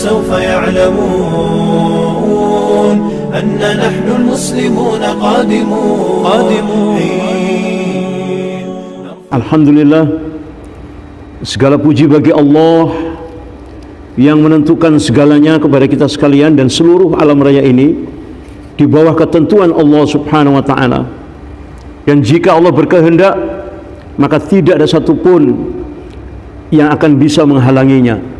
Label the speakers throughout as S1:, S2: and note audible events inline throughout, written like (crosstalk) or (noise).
S1: سوف يعلمون أن نحن المسلمون قادمون قادمون
S2: Alhamdulillah Segala puji bagi Allah Yang menentukan segalanya kepada kita sekalian Dan seluruh alam raya ini Di bawah ketentuan Allah subhanahu wa ta'ala Dan jika Allah berkehendak Maka tidak ada satupun Yang akan bisa menghalanginya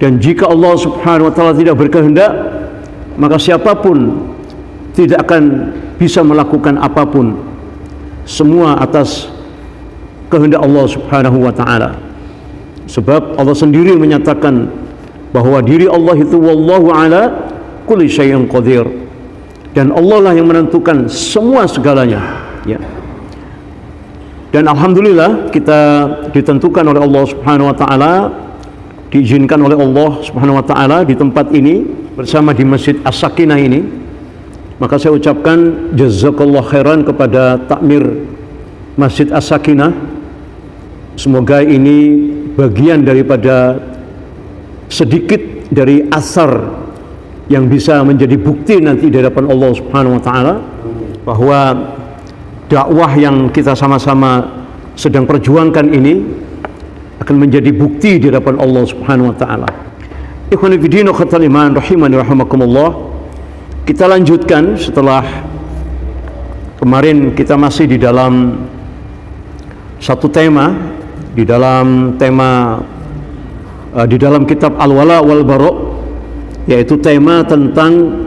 S2: Dan jika Allah subhanahu wa ta'ala tidak berkehendak Maka siapapun Tidak akan bisa melakukan apapun Semua atas kehendak Allah Subhanahu wa taala. Sebab Allah sendiri menyatakan bahwa diri Allah itu wallahu ala kulli syai'in qadir. Dan Allah lah yang menentukan semua segalanya, ya. Dan alhamdulillah kita ditentukan oleh Allah Subhanahu wa taala diizinkan oleh Allah Subhanahu wa taala di tempat ini bersama di Masjid As-Sakinah ini. Maka saya ucapkan jazakallah khairan kepada takmir Masjid As-Sakinah Semoga ini bagian daripada sedikit dari asar yang bisa menjadi bukti nanti di hadapan Allah Subhanahu wa taala bahwa dakwah yang kita sama-sama sedang perjuangkan ini akan menjadi bukti di hadapan Allah Subhanahu wa taala. Ikhwani fi din iman rahimani rahimakumullah. Kita lanjutkan setelah kemarin kita masih di dalam satu tema di dalam tema uh, di dalam kitab Al-Wala wal Bara yaitu tema tentang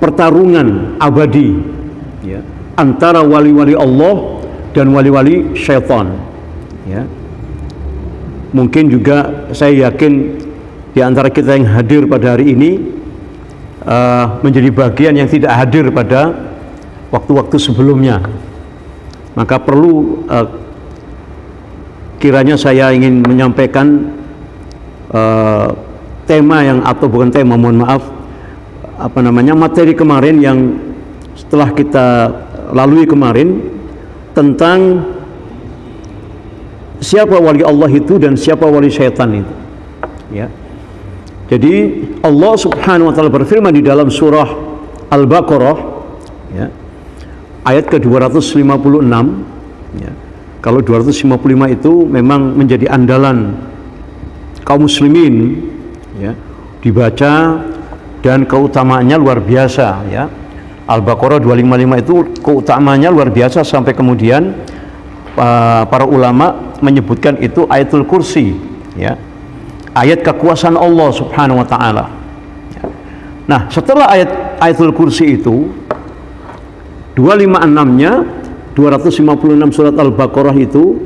S2: pertarungan abadi ya, antara wali-wali Allah dan wali-wali syaitan ya. mungkin juga saya yakin di antara kita yang hadir pada hari ini uh, menjadi bagian yang tidak hadir pada waktu-waktu sebelumnya maka perlu uh, kiranya saya ingin menyampaikan uh, tema yang atau bukan tema mohon maaf apa namanya materi kemarin yang setelah kita lalui kemarin tentang siapa wali Allah itu dan siapa wali syaitan itu ya jadi Allah subhanahu wa ta'ala berfirman di dalam surah Al-Baqarah ya ayat ke-256 ya. Kalau 255 itu memang menjadi andalan kaum muslimin ya, dibaca dan keutamaannya luar biasa ya. Al-Baqarah 255 itu keutamaannya luar biasa sampai kemudian uh, para ulama menyebutkan itu ayatul kursi ya. Ayat kekuasaan Allah Subhanahu wa taala. Nah, setelah ayat ayatul kursi itu 256-nya 256 surat Al-Baqarah itu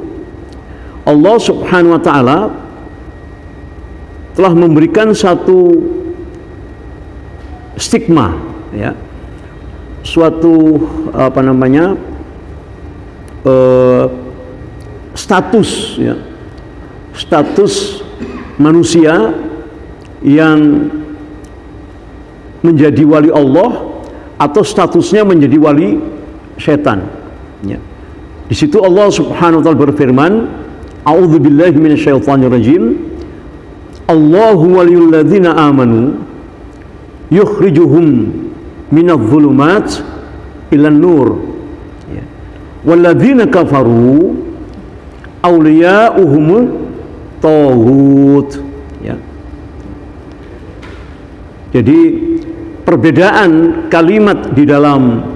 S2: Allah Subhanahu wa taala telah memberikan satu stigma ya suatu apa namanya uh, status ya status manusia yang menjadi wali Allah atau statusnya menjadi wali setan. Ya. Di situ Allah Subhanahu wa taala berfirman, A'udzu billahi minasyaitonir rajim. Allahu waliyul ladzina amanu yukhrijuhum minadh dhulumat ilan nur. Ya. Walladzina kafaru awliya'uhum taghut. Ya. Jadi perbedaan kalimat di dalam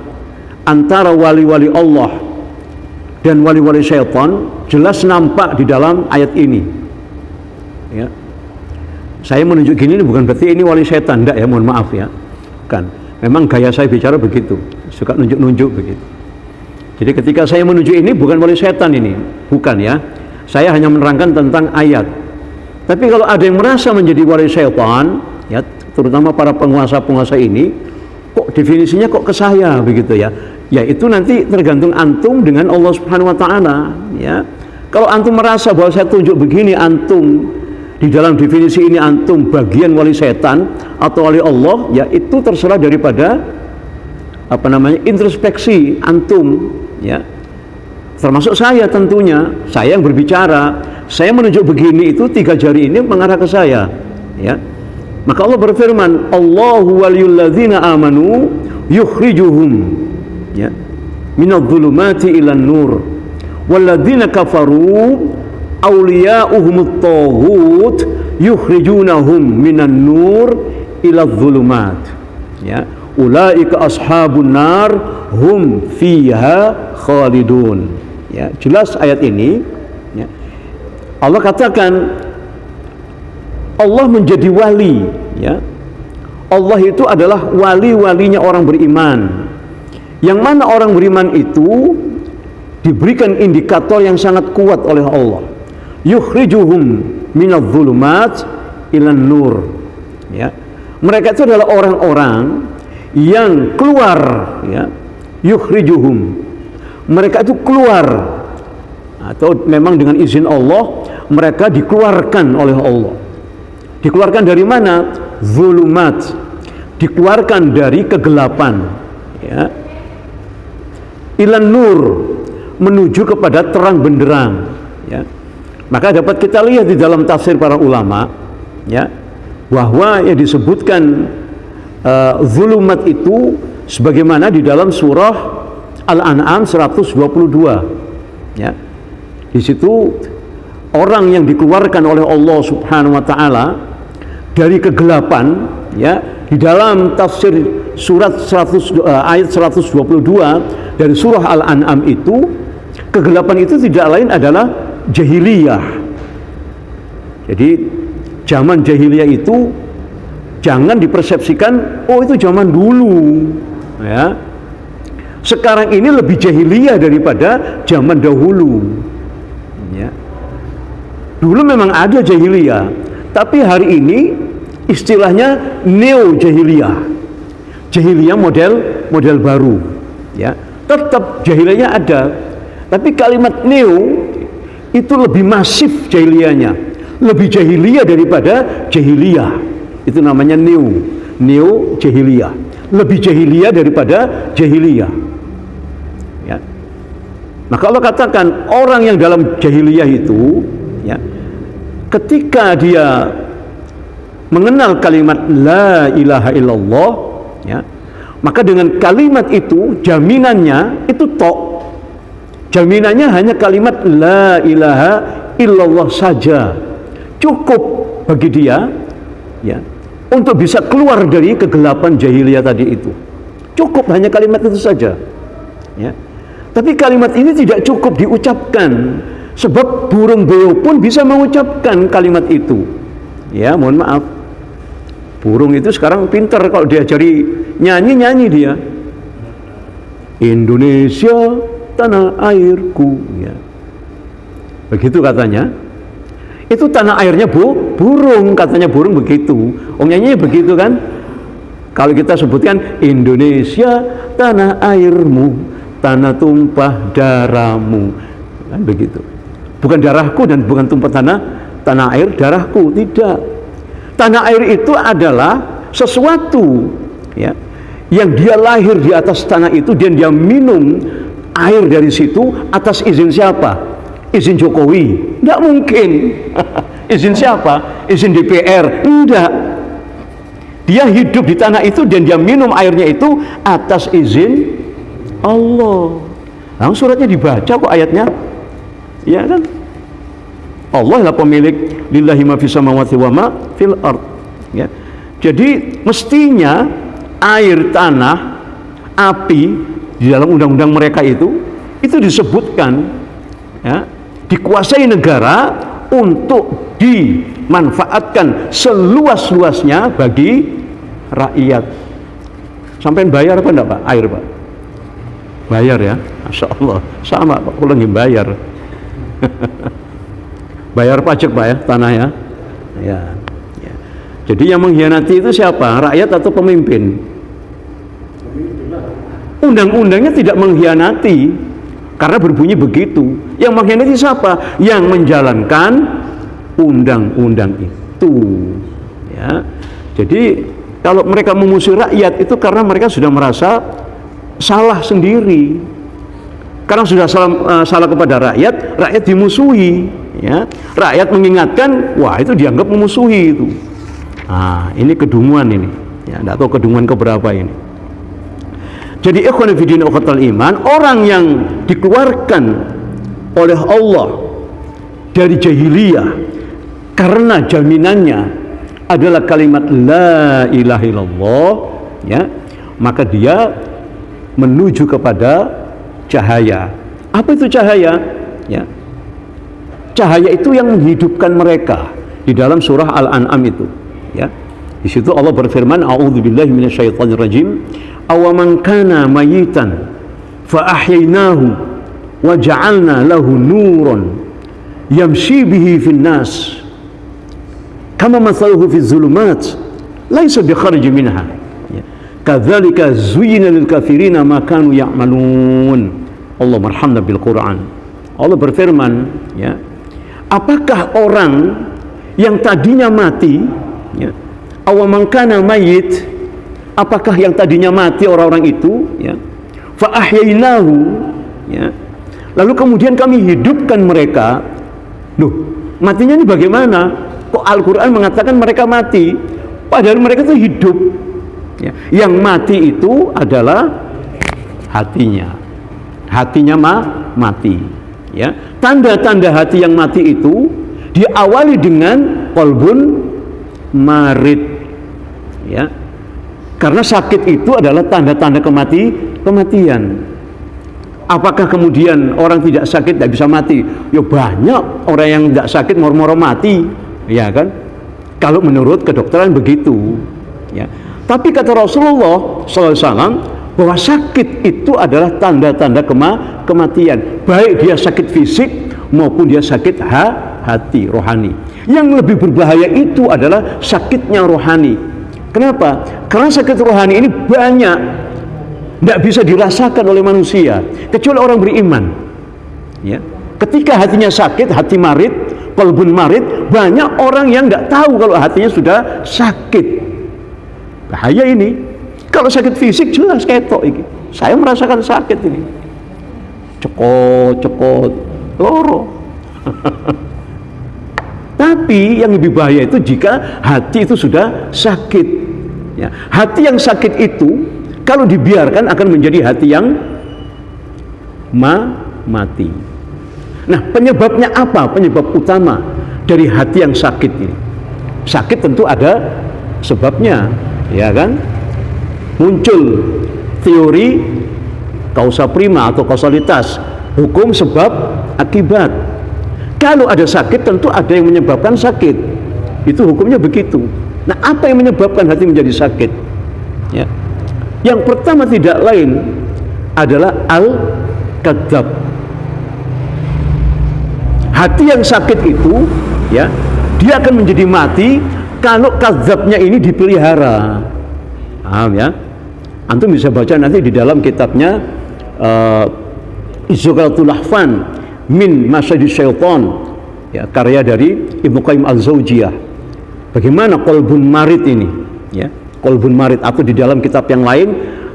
S2: antara wali-wali Allah dan wali-wali syaitan jelas nampak di dalam ayat ini ya saya menunjuk gini bukan berarti ini wali syaitan enggak ya mohon maaf ya kan memang gaya saya bicara begitu suka nunjuk-nunjuk begitu. Jadi ketika saya menuju ini bukan wali syaitan ini bukan ya. Saya hanya menerangkan tentang ayat. Tapi kalau ada yang merasa menjadi wali syaitan ya terutama para penguasa-penguasa ini kok definisinya kok ke saya begitu ya? Ya itu nanti tergantung antum dengan Allah Subhanahu wa taala ya. Kalau antum merasa bahwa saya tunjuk begini antum di dalam definisi ini antum bagian wali setan atau wali Allah ya itu terserah daripada apa namanya introspeksi antum ya. Termasuk saya tentunya. Saya yang berbicara. Saya menunjuk begini itu tiga jari ini mengarah ke saya ya. Maka Allah berfirman Allahu waliyul amanu yukhrijuhum ya minadh-dhulumati ilan nur walladzina kafaru awliya'uhumut taghut yukhrijunahum minan nur ila dhulumat. Ya. Ulaika ashabun nar hum fiha khalidun. Ya. Jelas ayat ini ya. Allah katakan Allah menjadi wali ya. Allah itu adalah wali-walinya orang beriman. Yang mana orang beriman itu diberikan indikator yang sangat kuat oleh Allah yukhrijuhum minadh dhulumat ilan nur. Ya. Mereka itu adalah orang-orang yang keluar ya yukhrijuhum. Mereka itu keluar. Atau memang dengan izin Allah mereka dikeluarkan oleh Allah. Dikeluarkan dari mana? Zulumat dikeluarkan dari kegelapan ya. Ilan nur menuju kepada terang benderang ya maka dapat kita lihat di dalam tafsir para ulama ya bahwa yang disebutkan uh, zulumat itu sebagaimana di dalam surah Al-An'am 122 ya. Di situ orang yang dikeluarkan oleh Allah Subhanahu wa taala dari kegelapan ya di dalam tafsir surat 100 uh, eh, ayat 122 dari surah Al-An'am itu kegelapan itu tidak lain adalah jahiliyah. Jadi zaman jahiliyah itu jangan dipersepsikan oh itu zaman dulu ya. Sekarang ini lebih jahiliyah daripada zaman dahulu. Ya. Dulu memang ada jahiliyah, tapi hari ini istilahnya neo jahiliyah. Jahiliyah model model baru, ya. Tetap jahiliyahnya ada, tapi kalimat neo itu lebih masif jahiliyahnya. Lebih jahiliyah daripada jahiliyah. Itu namanya neo neo jahiliyah. Lebih jahiliyah daripada jahiliyah. Ya. Maka Allah katakan orang yang dalam jahiliyah itu ya ketika dia mengenal kalimat la ilaha illallah ya maka dengan kalimat itu jaminannya itu tok Jaminannya hanya kalimat la ilaha illallah saja. Cukup bagi dia ya untuk bisa keluar dari kegelapan jahiliyah tadi itu. Cukup hanya kalimat itu saja. Ya. Tapi kalimat ini tidak cukup diucapkan sebab burung beo pun bisa mengucapkan kalimat itu. Ya, mohon maaf. Burung itu sekarang pintar kalau diajari nyanyi-nyanyi dia. Indonesia tanah airku ya. begitu katanya? Itu tanah airnya bu burung katanya burung begitu. Om nyanyi begitu kan? Kalau kita sebutkan Indonesia tanah airmu tanah tumpah darahmu. Kan begitu. Bukan darahku dan bukan tumpah tanah tanah air darahku tidak. Tanah air itu adalah sesuatu ya yang dia lahir di atas tanah itu dan dia minum air dari situ atas izin siapa? Izin Jokowi? Tidak mungkin. (laughs) izin siapa? Izin DPR? Tidak. Dia hidup di tanah itu dan dia minum airnya itu atas izin Allah. Langsung suratnya dibaca kok ayatnya. Ya kan? Allah lah pemilik lillahi ma fis samawati wa ma fil ard. Ya. Jadi mestinya air tanah, api di dalam undang-undang mereka itu itu disebutkan ya, dikuasai negara untuk dimanfaatkan seluas-luasnya bagi rakyat. Sampai bayar apa enggak Pak? Air Pak? Bayar ya, Masya Allah. Sama Pak, lagi bayar. (laughs) bayar pajak Pak ya, tanah ya. ya. Ya. Jadi yang mengkhianati itu siapa? Rakyat atau pemimpin? Undang-undangnya tidak mengkhianati karena berbunyi begitu. Yang mengkhianati siapa? yang menjalankan undang-undang itu. Ya. Jadi kalau mereka memusuhi rakyat itu karena mereka sudah merasa salah sendiri. Karena sudah salah, uh, salah kepada rakyat rakyat dimusuhi ya. Rakyat mengingatkan wah itu dianggap memusuhi itu. Nah ini kedunguan ini ya. Tidak tahu kedunguan keberapa ini jadi ikhwan fillah iman orang yang dikeluarkan oleh Allah dari jahiliyah karena jaminannya adalah kalimat la ilaha illallah ya maka dia menuju kepada cahaya. Apa itu cahaya? Ya cahaya itu yang menghidupkan mereka di dalam surah Al-An'am itu ya. Di situ Allah berfirman a'udzubillahi minasyaitonirrajim awaman kana mayitan fa ahyaynahu wa ja'alna lahu nuran yamshi bihi fin nas. Kama mathaluhu fi zulumat laisa bi kharij minha. Kadzalika zuyyina lil kafirina ma kanu ya'malun. Allah marhamna bil Quran. Allah berfirman ya apakah orang yang tadinya mati ya, awamangkana mayit apakah yang tadinya mati orang-orang itu? Ya. Fa ya. Lalu kemudian kami hidupkan mereka. Loh matinya ini bagaimana? Kok Al-Qur'an mengatakan mereka mati? Padahal mereka itu hidup. Ya. yang mati itu adalah hatinya. Hatinya mah mati. Ya. Tanda-tanda hati yang mati itu diawali dengan kolbun marit ya karena sakit itu adalah tanda-tanda kemati kematian. Apakah kemudian orang tidak sakit tidak bisa mati? Ya banyak orang yang tidak sakit moro-moro mati. Ya kan? Kalau menurut kedokteran begitu. Ya. Tapi kata Rasulullah SAW bahwa sakit itu adalah tanda-tanda kema kematian. Baik dia sakit fisik maupun dia sakit ha hati rohani. Yang lebih berbahaya itu adalah sakitnya rohani kenapa? karena sakit rohani ini banyak tidak bisa dirasakan oleh manusia kecuali orang beriman ya ketika hatinya sakit hati marit kalbun marit banyak orang yang tidak tahu kalau hatinya sudah sakit bahaya ini kalau sakit fisik jelas ketok ini. Saya merasakan sakit ini. Cekot, cekot, loro. (laughs) Tapi yang lebih bahaya itu jika hati itu sudah sakit. Ya, hati yang sakit itu kalau dibiarkan akan menjadi hati yang ma mati. Nah, penyebabnya apa? Penyebab utama dari hati yang sakit ini. Sakit tentu ada sebabnya, ya kan? muncul teori kausa prima atau kausalitas hukum sebab akibat kalau ada sakit tentu ada yang menyebabkan sakit itu hukumnya begitu nah apa yang menyebabkan hati menjadi sakit? Ya. Yang pertama tidak lain adalah al kadzab hati yang sakit itu ya dia akan menjadi mati kalau kadzabnya ini dipelihara. Paham ya? Antum bisa baca nanti di dalam kitabnya uh, Izzuqatul Lahfan min Masyadis Syaitan ya, karya dari Ibnu Qayyim Al-Zaujiyah. Bagaimana kolbun marid ini? Ya, kolbun marid atau di dalam kitab yang lain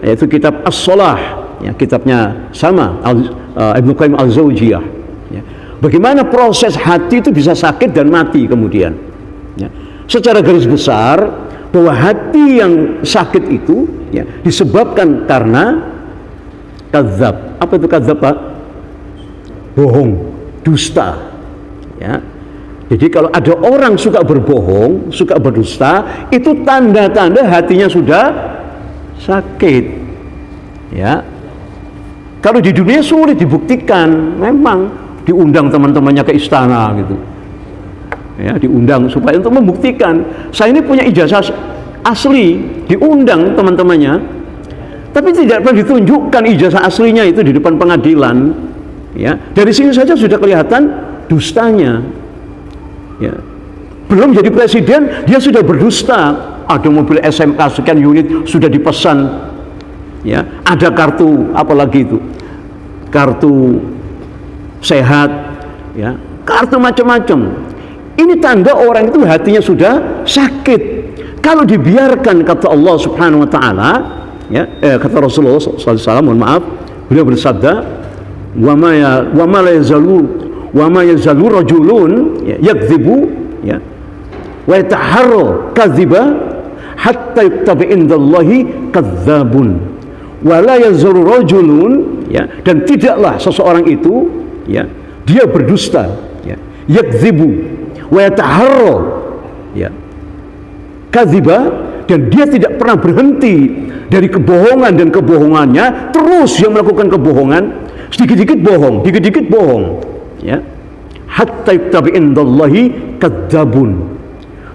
S2: yaitu kitab As-Salah, ya, kitabnya sama Al, uh, Ibnu Qayyim Al-Zaujiyah. Ya. Bagaimana proses hati itu bisa sakit dan mati kemudian? Ya. Secara garis besar bahwa hati yang sakit itu ya disebabkan karena kadzab. Apa itu kadzab, Pak? Bohong, dusta. Ya. Jadi kalau ada orang suka berbohong, suka berdusta, itu tanda-tanda hatinya sudah sakit. Ya. Kalau di dunia sulit dibuktikan, memang diundang teman-temannya ke istana gitu. Ya, diundang supaya untuk membuktikan saya ini punya ijazah asli diundang teman-temannya tapi tidak pernah ditunjukkan ijazah aslinya itu di depan pengadilan ya dari sini saja sudah kelihatan dustanya ya. Belum jadi presiden dia sudah berdusta. Ada mobil SMK sekian unit sudah dipesan. Ya. Ada kartu apalagi itu? Kartu sehat ya. Kartu macam-macam. Ini tanda orang itu hatinya sudah sakit. Kalau dibiarkan kata Allah Subhanahu wa taala ya eh, kata Rasulullah SAW mohon maaf beliau bersabda wa ma ya wa ma wa ma yazalu rajulun ya, yakdzibu ya. Wa yataharra kadziba hatta yuktaba indallahi kadzabun. Wa la yazalu rajulun ya. Dan tidaklah seseorang itu ya dia berdusta ya. Yakdzibu wa yataharra ya kadziba. Dan dia tidak pernah berhenti dari kebohongan dan kebohongannya. Terus dia melakukan kebohongan sedikit-sedikit bohong dikit-dikit bohong ya. Hatta tabi indallahi kadzabun.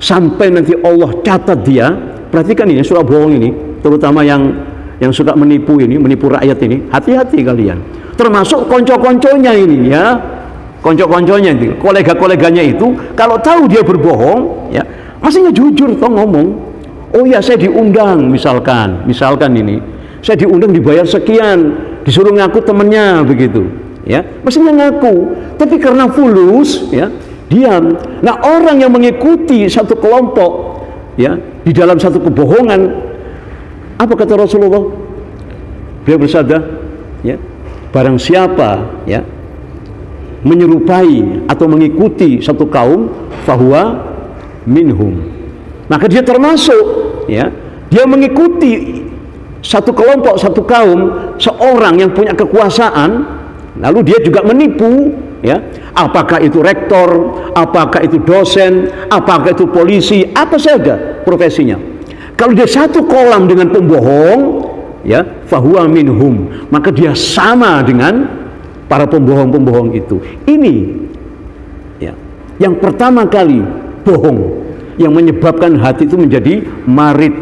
S2: Sampai nanti Allah catat dia. Perhatikan ini surah bohong ini terutama yang yang suka menipu ini menipu rakyat ini. Hati-hati kalian. Termasuk konco-konconya ini ya. Konco-konconya itu kolega-koleganya itu kalau tahu dia berbohong ya masihnya jujur toh ngomong oh ya saya diundang misalkan. Misalkan ini saya diundang dibayar sekian disuruh ngaku temennya begitu ya. Mestinya ngaku tapi karena fulus ya diam. Nah orang yang mengikuti satu kelompok ya di dalam satu kebohongan apa kata Rasulullah? Beliau bersabda ya barang siapa ya menyerupai atau mengikuti satu kaum fahuwa minhum. Maka dia termasuk ya dia mengikuti satu kelompok satu kaum seorang yang punya kekuasaan lalu dia juga menipu ya. Apakah itu rektor apakah itu dosen apakah itu polisi apa saja profesinya. Kalau dia satu kolam dengan pembohong ya fahuwa minhum maka dia sama dengan para pembohong-pembohong itu. Ini ya yang pertama kali bohong yang menyebabkan hati itu menjadi marit,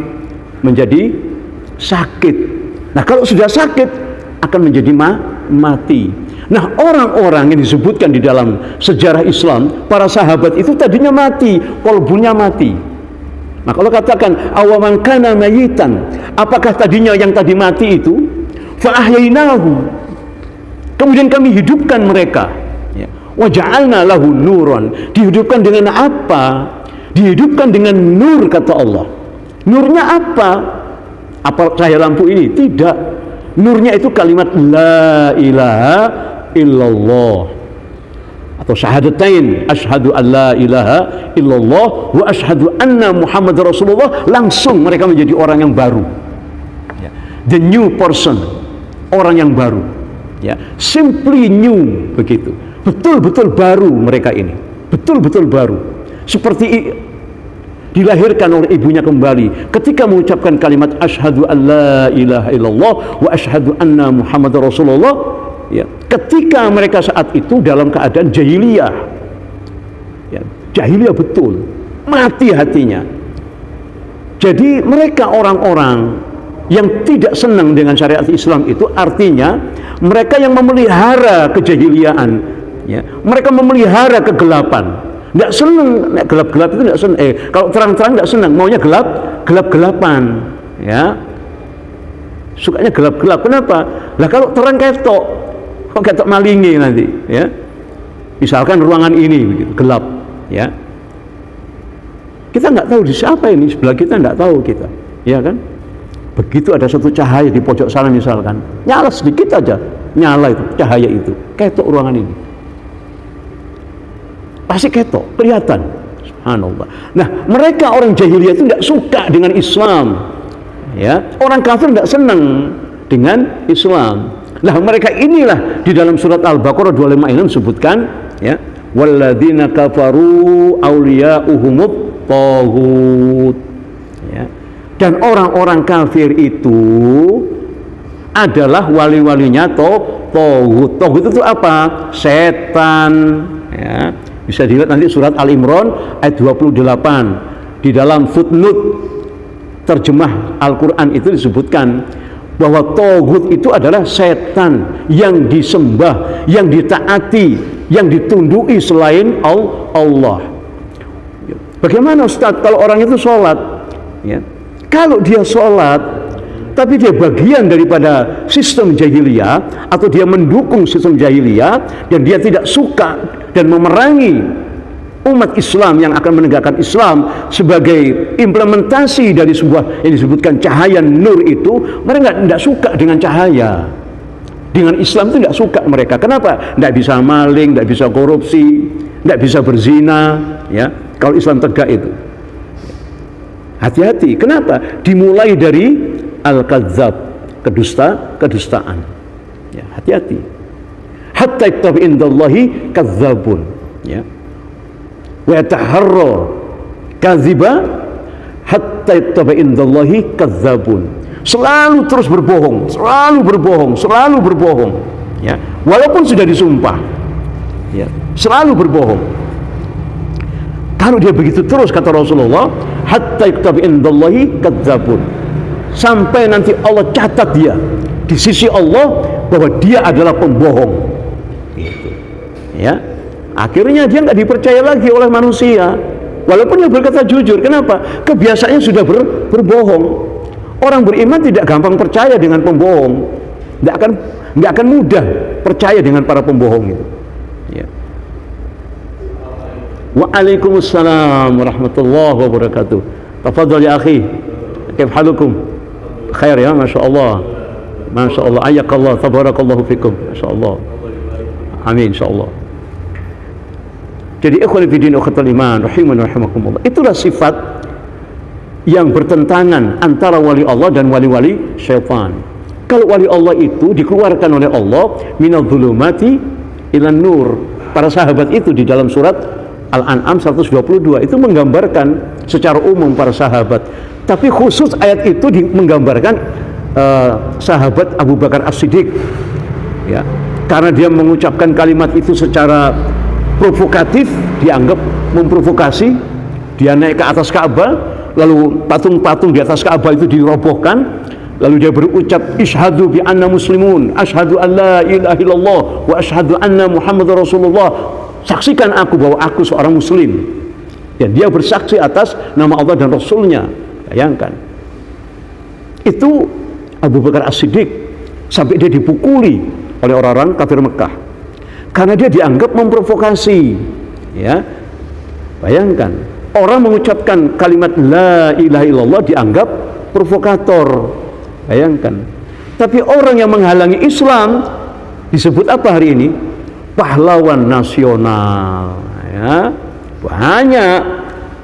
S2: menjadi sakit. Nah, kalau sudah sakit akan menjadi ma mati. Nah, orang-orang yang disebutkan di dalam sejarah Islam, para sahabat itu tadinya mati, kolbunya mati. Nah, kalau katakan awaman kana mayitan, apakah tadinya yang tadi mati itu fa'ahyainahu. Kemudian kami hidupkan mereka. Ya. Waja'alna lahu nuron. Dihidupkan dengan apa? dihidupkan dengan nur kata Allah nurnya apa apa cahaya lampu ini tidak nurnya itu kalimat la ilaha illallah. Atau syahadatain asyhadu an la ilaha illallah wa asyhadu anna muhammad rasulullah. Langsung mereka menjadi orang yang baru. Ya. the new person orang yang baru. Ya. Simply new begitu. Betul-betul baru mereka ini. Betul-betul baru. Seperti dilahirkan oleh ibunya kembali. Ketika mengucapkan kalimat asyhadu an la ilaha illallah wa asyhadu anna muhammad rasulullah ya ketika mereka saat itu dalam keadaan jahiliyah. Ya jahiliyah betul. Mati hatinya. Jadi mereka orang-orang yang tidak senang dengan syariat Islam itu artinya mereka yang memelihara kejahiliaan ya mereka memelihara kegelapan nggak seneng. Gelap-gelap itu nggak seneng. Eh kalau terang-terang nggak seneng. Maunya gelap gelap-gelapan ya. Sukanya gelap-gelap. Kenapa? Lah kalau terang ketok kok ketok malingi nanti ya. Misalkan ruangan ini begitu gelap ya. Kita nggak tahu di siapa ini. Sebelah kita nggak tahu kita ya kan? Begitu ada satu cahaya di pojok sana misalkan. Nyala sedikit aja. Nyala itu cahaya itu. Ketok ruangan ini pasti ketok, kelihatan. Subhanallah. Nah, mereka orang jahiliyah itu tidak suka dengan Islam. Ya, orang kafir tidak senang dengan Islam. Nah, mereka inilah di dalam surat Al-Baqarah 25 ini disebutkan ya, walladzina kafaru awliya'uhumut taghut. Ya. Dan orang-orang kafir itu adalah wali-walinya to tohut. Tohut itu apa? Setan. Ya bisa dilihat nanti surat Al-Imran ayat 28 di dalam footnote terjemah Al-Quran itu disebutkan bahwa Togut itu adalah setan yang disembah, yang ditaati, yang ditundui selain Allah. Bagaimana Ustaz kalau orang itu sholat? Ya. Kalau dia sholat, tapi dia bagian daripada sistem jahiliyah atau dia mendukung sistem jahiliyah dan dia tidak suka dan memerangi umat Islam yang akan menegakkan Islam sebagai implementasi dari sebuah yang disebutkan cahaya nur itu mereka tidak suka dengan cahaya dengan Islam itu tidak suka mereka. Kenapa? Tidak bisa maling, tidak bisa korupsi, tidak bisa berzina. Ya, kalau Islam tegak itu. Hati-hati. Kenapa? Dimulai dari al-kadzab, kedusta, kedustaan. Ya, hati-hati. Hatta iktabi indallahi kadzabun. Ya. Wa yataharra kadziba hatta iktabi indallahi kadzabun selalu terus berbohong, selalu berbohong, selalu berbohong. Ya, walaupun sudah disumpah, ya, selalu berbohong. Kalau dia begitu terus kata Rasulullah, hatta iktabi indallahi kadzabun. Sampai nanti Allah catat dia di sisi Allah bahwa dia adalah pembohong. Gitu. Ya. Akhirnya dia nggak dipercaya lagi oleh manusia. Walaupun dia berkata jujur, kenapa? Kebiasaannya sudah ber, berbohong. Orang beriman tidak gampang percaya dengan pembohong. Tidak akan nggak akan mudah percaya dengan para pembohong itu. Ya. Waalaikumsalam warahmatullahi wabarakatuh. Tafadhal ya akhi. Kif halukum? Khair ya, Masya Allah. Masya Allah. Ayakallah. Tabarakallahu fikum. Masya Allah. Amin. Insya Allah. Jadi ikhwan fillah ukhatul iman rahiman rahimakumullah. Itulah sifat yang bertentangan antara wali Allah dan wali-wali syaitan. Kalau wali Allah itu dikeluarkan oleh Allah minal dhulumati ilan nur. Para sahabat itu di dalam surat Al-An'am 122 itu menggambarkan secara umum para sahabat. Tapi khusus ayat itu menggambarkan uh, sahabat Abu Bakar As-Siddiq. Ya. Karena dia mengucapkan kalimat itu secara provokatif, dianggap memprovokasi, dia naik ke atas Ka'bah lalu patung-patung di atas Ka'bah itu dirobohkan lalu dia berucap ishadu bi anna muslimun ashadu an la ilaha illallah wa ashadu anna muhammad rasulullah saksikan aku bahwa aku seorang muslim dan dia bersaksi atas nama Allah dan Rasulnya bayangkan. Itu Abu Bakar As-Siddiq sampai dia dipukuli oleh orang-orang kafir Mekah. Karena dia dianggap memprovokasi ya. Bayangkan orang mengucapkan kalimat la ilaha illallah dianggap provokator. Bayangkan. Tapi orang yang menghalangi Islam disebut apa hari ini? Pahlawan nasional ya. Banyak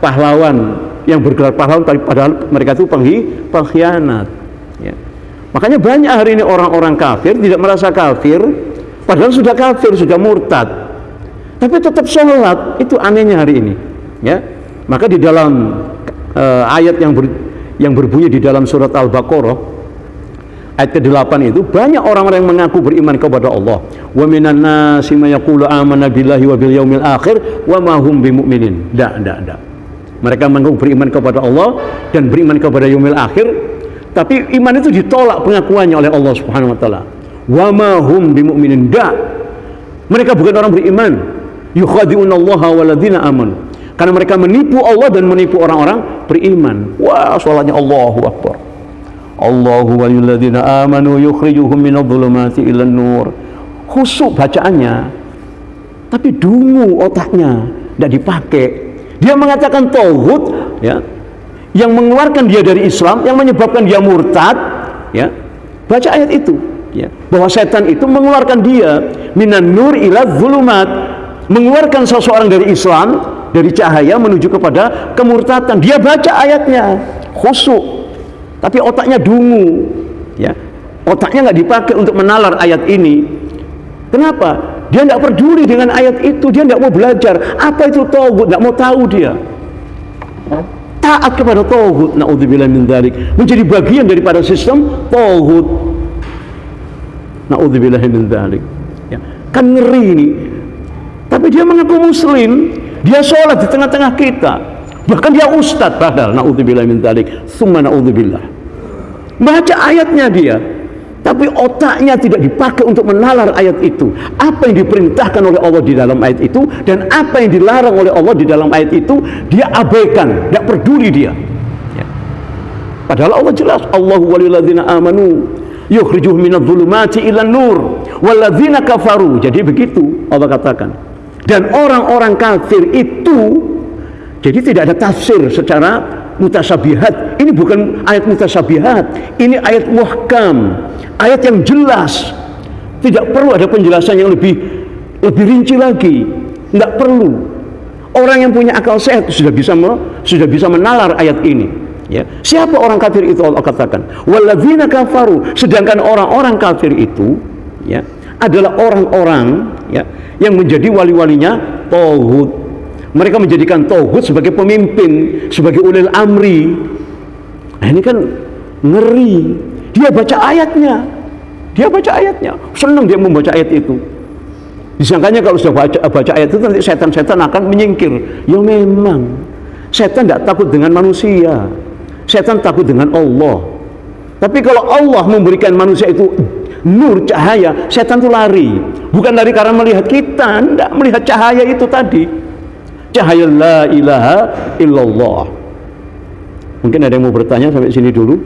S2: pahlawan yang bergelar pahlawan tapi padahal mereka itu penghi, pengkhianat ya. makanya banyak hari ini orang-orang kafir tidak merasa kafir padahal sudah kafir sudah murtad tapi tetap sholat itu anehnya hari ini ya maka di dalam uh, ayat yang ber, yang berbunyi di dalam surat Al-Baqarah ayat ke-8 itu banyak orang-orang yang mengaku beriman kepada Allah. Wa minan nasi yaqulu amanna billahi wa bil yaumil akhir wa ma hum bimumin. Mereka mengaku beriman kepada Allah dan beriman kepada yaumil akhir, tapi iman itu ditolak pengakuannya oleh Allah Subhanahu wa taala. Wa ma hum bimumin. Mereka bukan orang beriman. Yukhadi'una Allah waladina amanu karena mereka menipu Allah dan menipu orang-orang beriman. Wah, soalnya Allahu Akbar. Allahu waliyulladzina amanu yukhrijuhum minadh-dhulumati ilan nur. Khusuk bacaannya. Tapi dungu otaknya, tidak dipakai. Dia mengatakan tauhid ya, yang mengeluarkan dia dari Islam, yang menyebabkan dia murtad, ya. Baca ayat itu, ya. Bahwa setan itu mengeluarkan dia minan nur ila zulumat, mengeluarkan seseorang dari Islam dari cahaya menuju kepada kemurtatan. Dia baca ayatnya khusuk tapi otaknya dungu ya. Otaknya nggak dipakai untuk menalar ayat ini. Kenapa dia tidak peduli dengan ayat itu. Dia tidak mau belajar. Apa itu tauhid? Tidak mau tahu dia. Taat kepada tauhid. Naudzubillah min dzalik menjadi bagian daripada sistem tauhid. Naudzubillah min dzalik ya. Kan ngeri ini. Tapi dia mengaku muslim. Dia sholat di tengah-tengah kita. Bahkan dia ustadz. Padahal naudzubillah min dzalik. Summa naudzubillah. Baca ayatnya dia. Tapi otaknya tidak dipakai untuk menalar ayat itu. Apa yang diperintahkan oleh Allah di dalam ayat itu dan apa yang dilarang oleh Allah di dalam ayat itu dia abaikan, tidak peduli dia. Ya. Padahal Allah jelas Allahu waliyulladzina amanu yukhrijuhum minadh-dhulumati ilan nur walladzina kafaru. Jadi begitu Allah katakan dan orang-orang kafir itu jadi tidak ada tafsir secara mutasabihat ini bukan ayat mutasabihat ini ayat muhkam ayat yang jelas Tidak perlu ada penjelasan yang lebih lebih rinci lagi. Tidak perlu. Orang yang punya akal sehat sudah bisa sudah bisa menalar ayat ini. Ya. Siapa orang kafir itu Allah katakan? Walladzina kafaru. Sedangkan orang-orang kafir itu ya adalah orang-orang ya yang menjadi wali-walinya tauhid. Mereka menjadikan tauhid sebagai pemimpin, sebagai ulil amri. Nah, ini kan ngeri. Dia baca ayatnya. Dia baca ayatnya. Senang dia membaca ayat itu. Disangkanya kalau sudah baca, baca ayat itu nanti setan-setan akan menyingkir. Ya memang. Setan tidak takut dengan manusia. Setan takut dengan Allah. Tapi kalau Allah memberikan manusia itu nur cahaya, setan itu lari. Bukan lari karena melihat kita, tidak melihat cahaya itu tadi. Cahaya la ilaha illallah. Mungkin ada yang mau bertanya sampai sini dulu.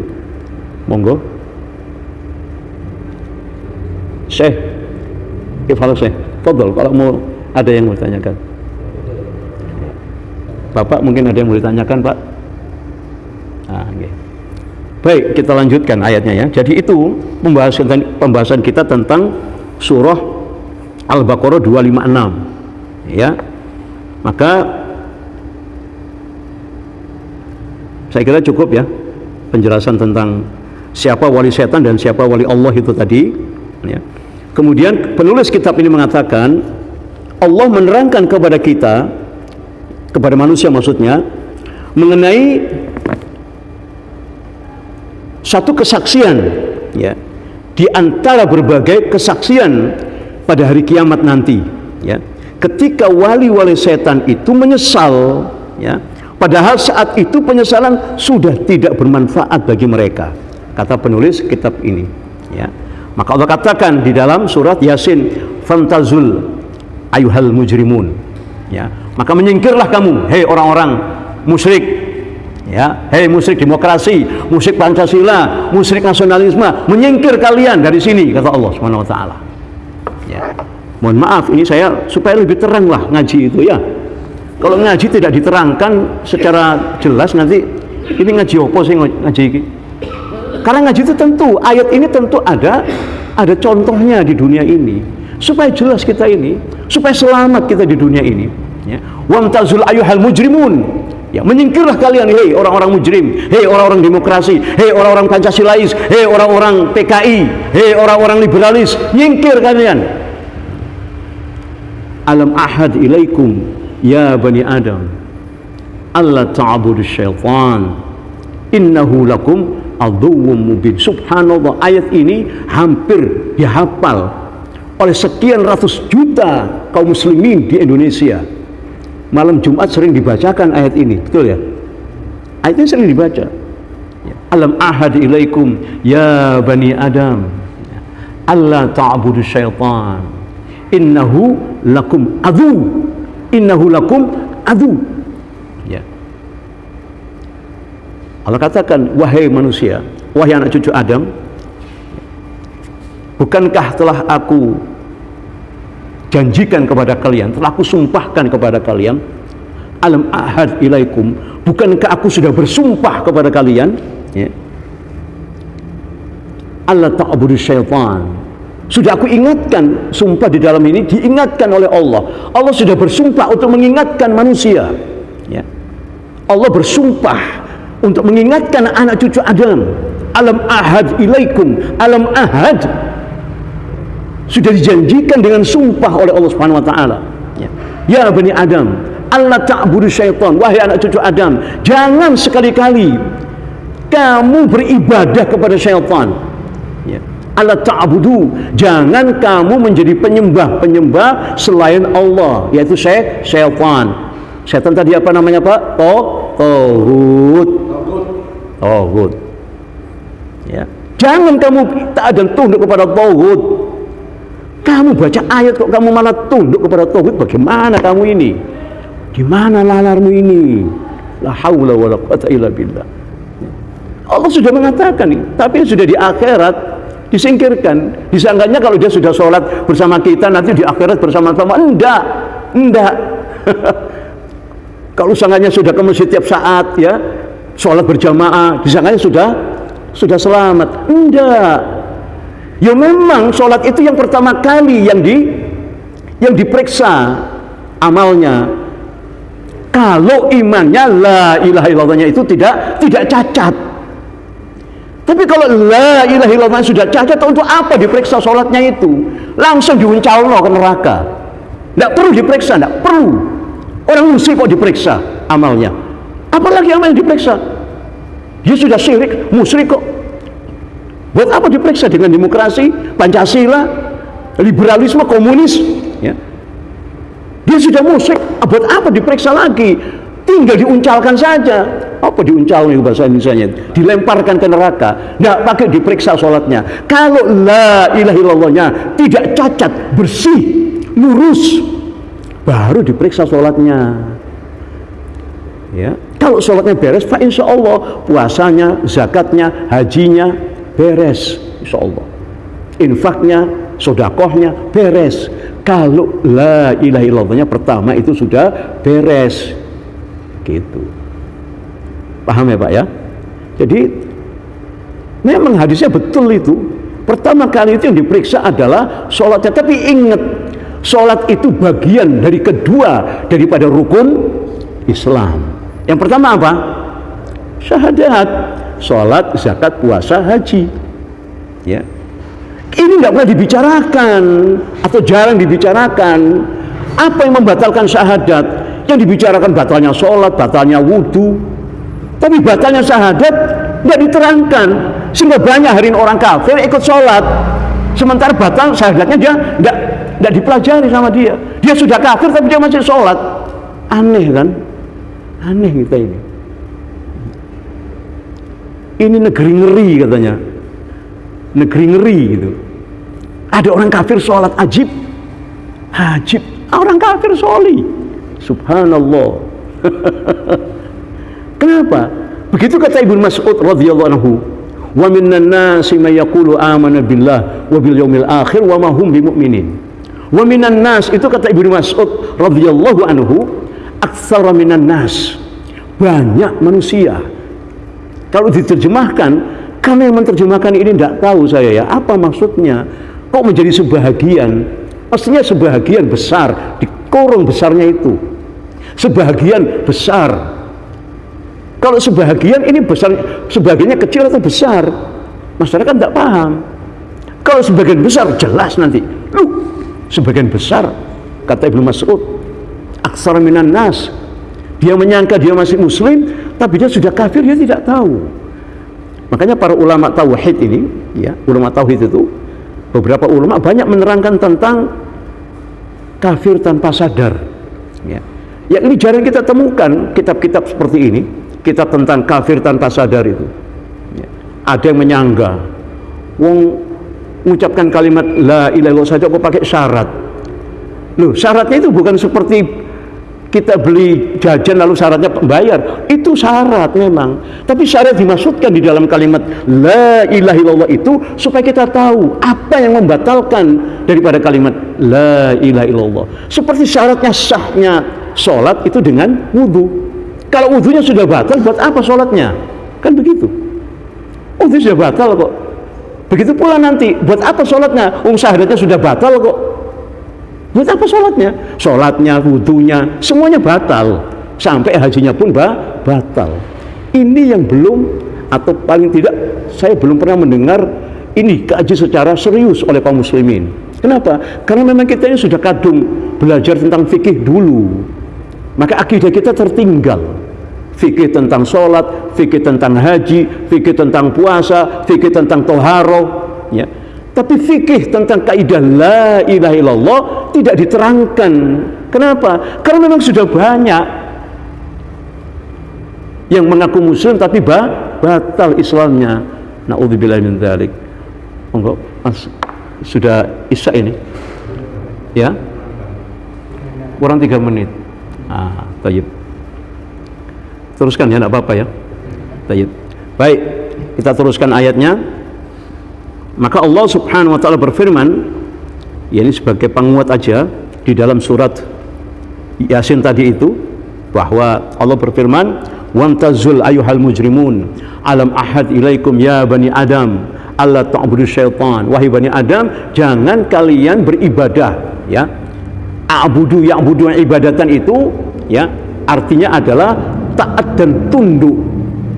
S2: Monggo. Syekh. Kifal Syekh. Fadol kalau mau ada yang mau ditanyakan. Bapak mungkin ada yang mau ditanyakan, Pak. Nah, okay. Baik, kita lanjutkan ayatnya ya. Jadi itu pembahasan pembahasan kita tentang surah Al-Baqarah 256. Ya. Maka saya kira cukup ya penjelasan tentang siapa wali setan dan siapa wali Allah itu tadi ya. kemudian penulis kitab ini mengatakan Allah menerangkan kepada kita kepada manusia maksudnya mengenai satu kesaksian ya di antara berbagai kesaksian pada hari kiamat nanti ya ketika wali-wali setan itu menyesal ya padahal saat itu penyesalan sudah tidak bermanfaat bagi mereka kata penulis kitab ini ya maka Allah katakan di dalam surat Yasin, "Fantazul ayuhal mujrimun." Ya, maka menyingkirlah kamu, hei orang-orang musyrik. Ya, hei musyrik demokrasi, musyrik Pancasila, musyrik nasionalisme, menyingkir kalian dari sini kata Allah Subhanahu wa taala. Ya. Mohon maaf ini saya supaya lebih terang lah ngaji itu ya. Kalau ngaji tidak diterangkan secara jelas nanti ini ngaji apa sih ngaji ini? Karena ngaji itu tentu, ayat ini tentu ada ada contohnya di dunia ini. Supaya jelas kita ini, supaya selamat kita di dunia ini. Ya. Wamtazul ayuhal mujrimun. Ya, menyingkirlah kalian, hei orang-orang mujrim, hei orang-orang demokrasi, hei orang-orang Pancasilais, hei orang-orang PKI, hei orang-orang liberalis, nyingkir kalian. Alam ahad ilaikum ya bani Adam. Allah ta'budu syaitan. Innahu lakum aduwwum mubin. Subhanallah ayat ini hampir dihafal oleh sekian ratus juta kaum muslimin di Indonesia. Malam Jumat sering dibacakan ayat ini betul ya? Ayat ini sering dibaca. Alam ahad ilaikum ya bani adam. Allah ta'budu syaitan innahu lakum adu. Innahu lakum adu. Ya. Allah katakan, wahai manusia, wahai anak cucu Adam, bukankah telah aku janjikan kepada kalian, telah aku sumpahkan kepada kalian, alam ahad ilaikum, bukankah aku sudah bersumpah kepada kalian, ya, Allah ta'budu syaitan, sudah aku ingatkan sumpah di dalam ini diingatkan oleh Allah. Allah sudah bersumpah untuk mengingatkan manusia. Ya. Allah bersumpah untuk mengingatkan anak cucu Adam alam ahad ilaikum alam ahad sudah dijanjikan dengan sumpah oleh Allah Subhanahu wa taala ya. ya bani Adam Allah ta'budu syaitan wahai anak cucu Adam jangan sekali-kali kamu beribadah kepada syaitan ya. Allah ta'budu. Jangan kamu menjadi penyembah-penyembah selain Allah yaitu syaitan. Syaitan tadi apa namanya Pak? Tohut tauhid ya. Jangan kamu taat dan tunduk kepada tauhid kamu baca ayat kok kamu malah tunduk kepada tauhid bagaimana kamu ini? Gimana lalarmu ini? La haula wala quwata illa billah. Allah sudah mengatakan ini tapi sudah di akhirat disingkirkan. Disangkanya kalau dia sudah sholat bersama kita nanti di akhirat bersama-sama. Enggak. Enggak. (laughs) Kalau sangkanya sudah ke masjid tiap saat ya sholat berjamaah disangkanya sudah sudah selamat. Enggak. Ya memang sholat itu yang pertama kali yang di yang diperiksa amalnya. Kalau imannya la ilaha illallahnya itu tidak tidak cacat. Tapi kalau la ilaha illallah sudah cacat untuk apa diperiksa sholatnya itu? Langsung diuncalno ke neraka. Tidak perlu diperiksa, tidak perlu. Orang muslim kok diperiksa amalnya. Apalagi amal yang diperiksa? Dia sudah syirik, musyrik kok. Buat apa diperiksa dengan demokrasi, Pancasila, liberalisme, komunis? Ya. Dia sudah musyrik, buat apa diperiksa lagi? Tinggal diuncalkan saja. Apa diuncal nih bahasa Indonesia? Dilemparkan ke neraka. Tidak pakai diperiksa sholatnya. Kalau la ilaha illallahnya tidak cacat, bersih, lurus, baru diperiksa sholatnya. Ya, kalau sholatnya beres, Pak Insya Allah puasanya, zakatnya, hajinya, beres insya Allah infaknya sodakohnya beres kalau la ilaha illallahnya pertama itu sudah beres gitu paham ya Pak ya jadi memang hadisnya betul itu pertama kali itu yang diperiksa adalah sholatnya tapi ingat sholat itu bagian dari kedua daripada rukun Islam yang pertama apa? syahadat sholat, zakat, puasa, haji. Ya. Ini nggak pernah dibicarakan atau jarang dibicarakan. Apa yang membatalkan syahadat? Yang dibicarakan batalnya sholat, batalnya wudhu. Tapi batalnya syahadat nggak diterangkan. Sehingga banyak hari ini orang kafir ikut sholat. Sementara batal syahadatnya dia nggak nggak dipelajari sama dia. Dia sudah kafir tapi dia masih sholat. Aneh kan? Aneh kita ini ini negeri ngeri katanya negeri ngeri gitu ada orang kafir sholat ajib ajib orang kafir soli subhanallah (laughs) kenapa begitu kata Ibnu Mas'ud radhiyallahu anhu wa minan nasi may yaqulu amana billah wa bil yaumil akhir wa ma hum bimumin wa minan nas itu kata Ibnu Mas'ud radhiyallahu anhu aktsara minan nas banyak manusia kalau diterjemahkan, kami yang menerjemahkan ini tidak tahu saya ya, apa maksudnya? Kok menjadi sebahagian? Pastinya sebahagian besar, di korong besarnya itu. Sebahagian besar. Kalau sebahagian ini besar, sebagiannya kecil atau besar? Masyarakat tidak paham. Kalau sebagian besar jelas nanti. Lu, sebagian besar kata Ibnu Mas'ud, aksar minan nas. Dia menyangka dia masih muslim, tapi dia sudah kafir dia tidak tahu makanya para ulama tauhid ini ya ulama tauhid itu beberapa ulama banyak menerangkan tentang kafir tanpa sadar ya yang ini jarang kita temukan kitab-kitab seperti ini kitab tentang kafir tanpa sadar itu. Ya. ada yang menyangga. Wong mengucapkan kalimat la ilaha saja kok pakai syarat. Loh syaratnya itu bukan seperti kita beli jajan lalu syaratnya bayar. Itu syarat memang. Tapi syarat dimaksudkan di dalam kalimat la ilaha illallah itu supaya kita tahu apa yang membatalkan daripada kalimat la ilaha illallah. Seperti syaratnya sahnya sholat itu dengan wudhu kalau wudhunya sudah batal buat apa sholatnya kan begitu wudhu sudah batal kok begitu pula nanti buat apa sholatnya um syahadatnya sudah batal kok Buat apa sholatnya? Sholatnya, wudhunya, semuanya batal. Sampai hajinya pun bah, batal. Ini yang belum atau paling tidak saya belum pernah mendengar ini kaji secara serius oleh kaum muslimin. Kenapa? Karena memang kita ini sudah kadung belajar tentang fikih dulu. Maka akidah kita tertinggal. Fikih tentang sholat, fikih tentang haji, fikih tentang puasa, fikih tentang toharo. Ya tapi fikih tentang kaidah la ilaha illallah tidak diterangkan. Kenapa? Karena memang sudah banyak yang mengaku muslim tapi bah, batal Islamnya. Nauzubillah min dzalik. Mas sudah Isya ini. Ya. Kurang tiga menit. Ah, tayyib. Teruskan ya, enggak apa-apa ya. Tayyib. Baik, kita teruskan ayatnya. Maka Allah Subhanahu wa taala berfirman, ya ini sebagai penguat aja di dalam surat Yasin tadi itu bahwa Allah berfirman, "Wamtazul ayuhal mujrimun, alam ahad ilaikum ya bani Adam, Allah ta'budu syaitan. Wahai Bani Adam, jangan kalian beribadah, ya. A'budu ya'budu ibadatan itu ya, artinya adalah taat dan tunduk,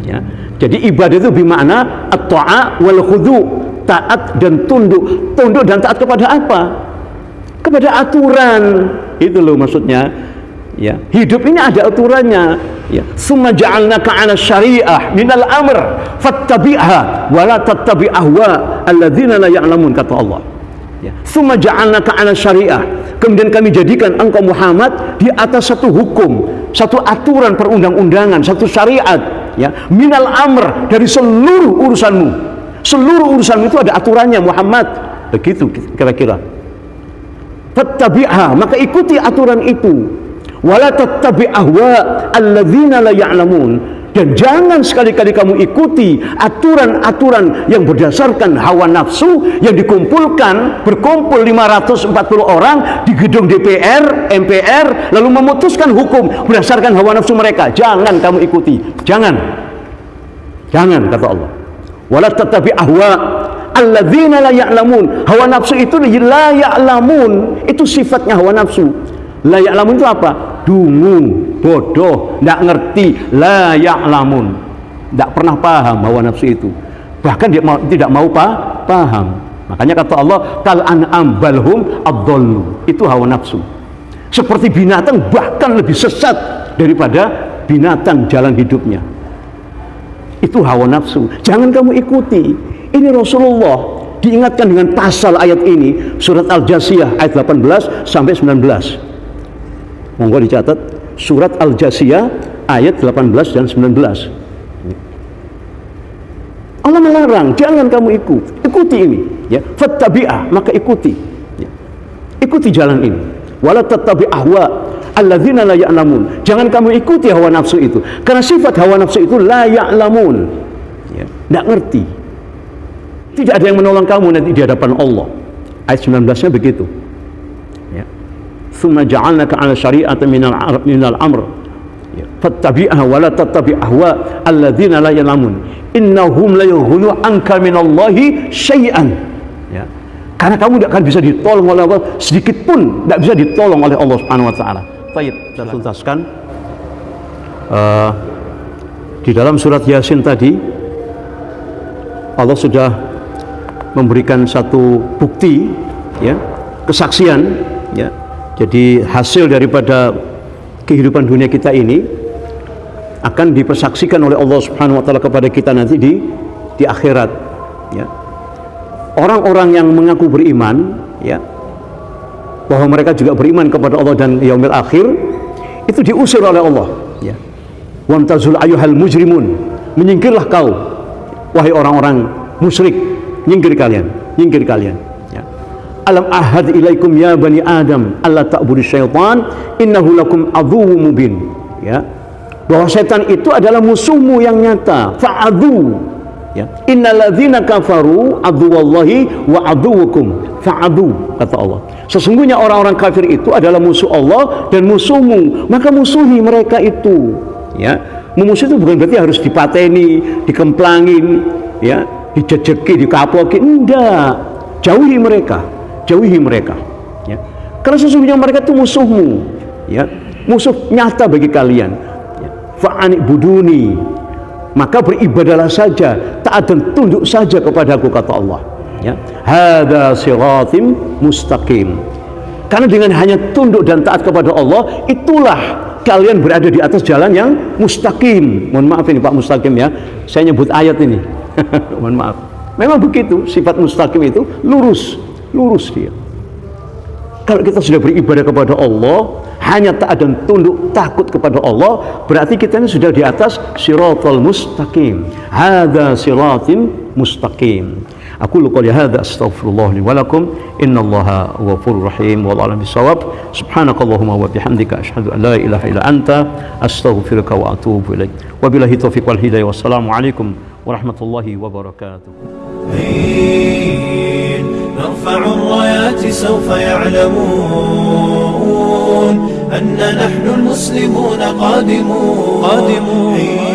S2: ya. Jadi ibadah itu bermakna at-ta'a wal khudu, taat dan tunduk. Tunduk dan taat kepada apa? Kepada aturan. Itu loh maksudnya. Ya, hidup ini ada aturannya. Ya, summa ja'alnaka 'ala syariah minal amr fattabi'ha wa la tattabi' ahwa alladzina la ya'lamun kata Allah. Ya, summa ja'alnaka 'ala syariah. Kemudian kami jadikan engkau Muhammad di atas satu hukum, satu aturan perundang-undangan, satu syariat, ya, minal amr dari seluruh urusanmu. Seluruh urusanmu itu ada aturannya Muhammad. Begitu kira-kira. Fattabi'ha, maka ikuti aturan itu wala alladzina la ya'lamun dan jangan sekali-kali kamu ikuti aturan-aturan yang berdasarkan hawa nafsu yang dikumpulkan berkumpul 540 orang di gedung DPR, MPR lalu memutuskan hukum berdasarkan hawa nafsu mereka. Jangan kamu ikuti. Jangan. Jangan kata Allah. Wala tattabi ahwa alladzina la ya'lamun. Hawa nafsu itu la ya'lamun. Itu sifatnya hawa nafsu. La ya'lamun itu apa? Dungu, bodoh, tidak ngerti. La ya'lamun. Tidak pernah paham hawa nafsu itu. Bahkan dia mau, tidak mau pa, paham. Makanya kata Allah, kal an'am balhum abdollu. Itu hawa nafsu. Seperti binatang bahkan lebih sesat daripada binatang jalan hidupnya. Itu hawa nafsu. Jangan kamu ikuti. Ini Rasulullah diingatkan dengan pasal ayat ini surat Al-Jasiyah ayat 18 sampai 19 monggo dicatat. Surat Al-Jasiyah ayat 18 dan 19 Allah melarang jangan kamu ikut ikuti ini. Ya fattabi'ah maka ikuti. Ya. ikuti jalan ini. Wala tattabi ahwa alladzina la ya'lamun. Jangan kamu ikuti hawa nafsu itu karena sifat hawa nafsu itu la ya'lamun. Ya tidak ngerti. Tidak ada yang menolong kamu nanti di hadapan Allah. Ayat 19 nya begitu summa ja'alnaka 'ala syari'atin minal minal amr fattabi'ha wa la tattabi' ahwa alladziina la ya'lamun innahum la yughnu anka minallahi syai'an ya. Karena kamu tidak akan bisa ditolong oleh Allah sedikit pun tidak bisa ditolong oleh Allah Subhanahu wa taala. Baik, kita tuntaskan. Uh, di dalam surat Yasin tadi Allah sudah memberikan satu bukti ya, kesaksian ya jadi hasil daripada kehidupan dunia kita ini akan dipersaksikan oleh Allah Subhanahu wa taala kepada kita nanti di di akhirat ya. Orang-orang yang mengaku beriman ya bahwa mereka juga beriman kepada Allah dan yaumil akhir itu diusir oleh Allah ya. Wamtazul ayuhal mujrimun menyingkirlah kau wahai orang-orang musyrik nyingkir kalian nyingkir kalian alam ahad ilaikum ya bani adam. Allah ta'budu syaitan. Innahu lakum adhu mubin. Ya. Bahwa setan itu adalah musuhmu yang nyata. Fa'adhu. Ya. Innalladzina kafaru wallahi wa aduwukum fa'adhu kata Allah. Sesungguhnya orang-orang kafir itu adalah musuh Allah dan musuhmu. Maka musuhi mereka itu. Ya. Memusuh itu bukan berarti harus dipateni dikemplangin ya dijejeki dikapoki enggak. Jauhi mereka jauhi mereka ya. Karena sesungguhnya mereka itu musuhmu ya. Musuh nyata bagi kalian ya. fa'anik buduni maka beribadalah saja taat dan tunduk saja kepadaku kata Allah ya. Hada siratim mustaqim. Karena dengan hanya tunduk dan taat kepada Allah itulah kalian berada di atas jalan yang mustaqim. Mohon maaf ini Pak mustaqim ya. Saya nyebut ayat ini. (laughs) Mohon maaf. Memang begitu sifat mustaqim itu lurus lurus dia. Kalau kita sudah beribadah kepada Allah hanya taat dan tunduk takut kepada Allah berarti kita ini sudah di atas siratal mustaqim. Hadza siratim mustaqim. Aku lupa li hadza astaghfirullah li wa lakum. Innallaha ghafurur rahim. Wa a'lam bisawab subhanakallahumma wa bihamdika asyhadu an la ilaha illa anta astaghfiruka wa atubu ilaik wabillahi taufiq wal hidayah. Wassalamu alaikum warahmatullahi wabarakatuh
S1: نرفع الرايات سوف يعلمون أن نحن المسلمون قادمون, قادمون.